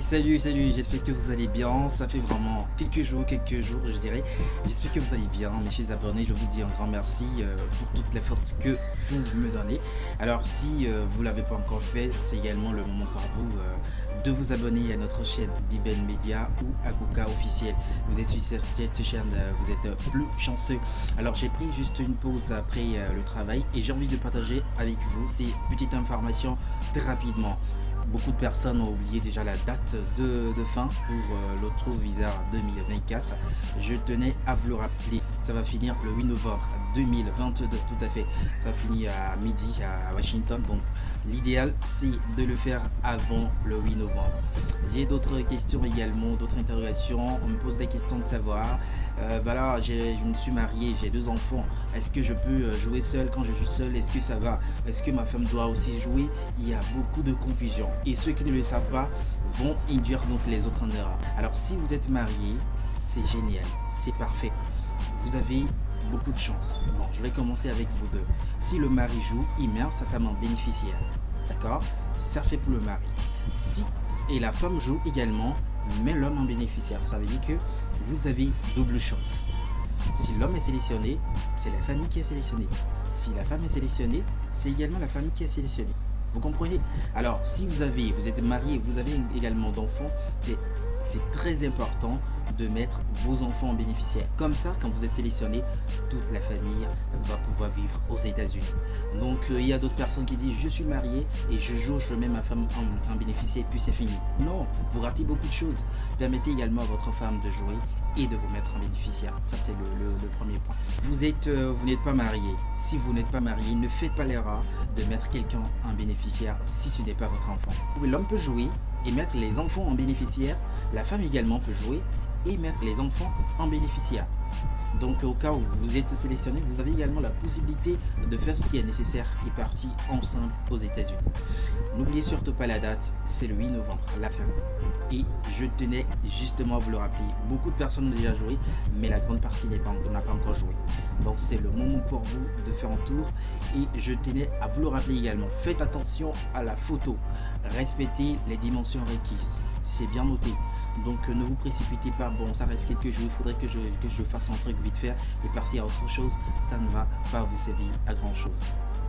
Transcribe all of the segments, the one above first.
Salut salut j'espère que vous allez bien. Ça fait vraiment quelques jours quelques jours je dirais. J'espère que vous allez bien mes chers abonnés. Je vous dis un grand merci euh, pour toute la force que vous me donnez. Alors si euh, vous l'avez pas encore fait c'est également le moment pour vous euh, de vous abonner à notre chaîne Bibel Media ou Aguka officiel. Vous êtes sur cette chaîne vous êtes plus chanceux. Alors j'ai pris juste une pause après le travail et j'ai envie de partager avec vous ces petites informations très rapidement Beaucoup de personnes ont oublié déjà la date de, fin pour euh, l'autre visa 2024. Je tenais à vous le rappeler. Ça va finir le 8 novembre 2022, tout à fait. Ça finit à midi à Washington. Donc l'idéal, c'est de le faire avant le 8 novembre. J'ai d'autres questions également, d'autres interrogations. On me pose la question de savoir, euh, voilà, je me suis marié, j'ai deux enfants. Est-ce que je peux euh, jouer seul quand je suis seul? Est-ce que ça va? Est-ce que ma femme doit aussi jouer? Il y a beaucoup de confusion et ceux qui ne le savent pas vont induire donc les autres en erreur. Alors si vous êtes marié, c'est génial, c'est parfait. Vous avez beaucoup de chance. Bon, je vais commencer avec vous deux. Si le mari joue, il met sa femme en bénéficiaire. D'accord? Ça fait pour le mari. Si et la femme joue également, met l'homme en bénéficiaire. Ça veut dire que vous avez double chance. Si l'homme est sélectionné, c'est la famille qui est sélectionnée. Si la femme est sélectionnée, c'est également la famille qui est sélectionnée. Vous comprenez? Alors, si vous avez, vous êtes marié, vous avez également d'enfants, c'est très important de mettre vos enfants en bénéficiaire. Comme ça, quand vous êtes sélectionné, toute la famille va pouvoir vivre aux États-Unis. Donc, euh, il y a d'autres personnes qui disent je suis marié et je joue, je mets ma femme en, en bénéficiaire et puis c'est fini. Non, vous ratez beaucoup de choses. Permettez également à votre femme de jouer et de vous mettre en bénéficiaire. Ça, c'est le, premier point. Vous êtes, euh, vous n'êtes pas marié. Si vous n'êtes pas marié, ne faites pas l'erreur de mettre quelqu'un en bénéficiaire si ce n'est pas votre enfant. L'homme peut jouer et mettre les enfants en bénéficiaire. La femme également peut jouer et mettre les enfants en bénéficiaire. Donc au cas où vous êtes sélectionné, vous avez également la possibilité de faire ce qui est nécessaire et partir ensemble aux États-Unis. N'oubliez surtout pas la date, c'est le 8 novembre, la fin. Et je tenais justement à vous le rappeler, beaucoup de personnes ont déjà joué, mais la grande partie n'a pas, pas encore joué. Donc c'est le moment pour vous de faire un tour et je tenais à vous le rappeler également. Faites attention à la photo, respectez les dimensions requises, c'est bien noté. Donc ne vous précipitez pas, bon ça reste quelques jours, il faudrait que je, que je fasse un truc vite fait et passer à autre chose, ça ne va pas vous servir à grand chose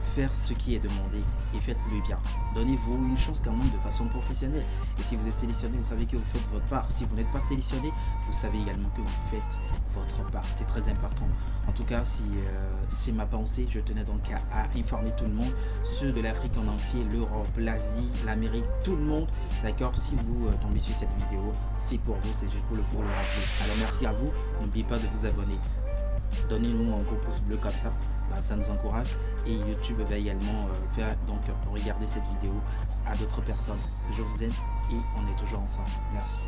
faire ce qui est demandé et faites-le bien. Donnez-vous une chance quand même de façon professionnelle. Et si vous êtes sélectionné, vous savez que vous faites votre part. Si vous n'êtes pas sélectionné, vous savez également que vous faites votre part. C'est très important. En tout cas, si euh, c'est ma pensée, je tenais donc à, informer tout le monde, ceux de l'Afrique en entier, l'Europe, l'Asie, l'Amérique, tout le monde. D'accord? Si vous euh, tombez sur cette vidéo, c'est pour vous, c'est juste pour le, pour le rappeler. Alors merci à vous. N'oubliez pas de vous abonner. Donnez-nous un gros pouce bleu comme ça bah, ça nous encourage et YouTube va également euh, faire donc regarder cette vidéo à d'autres personnes. Je vous aime et on est toujours ensemble. Merci.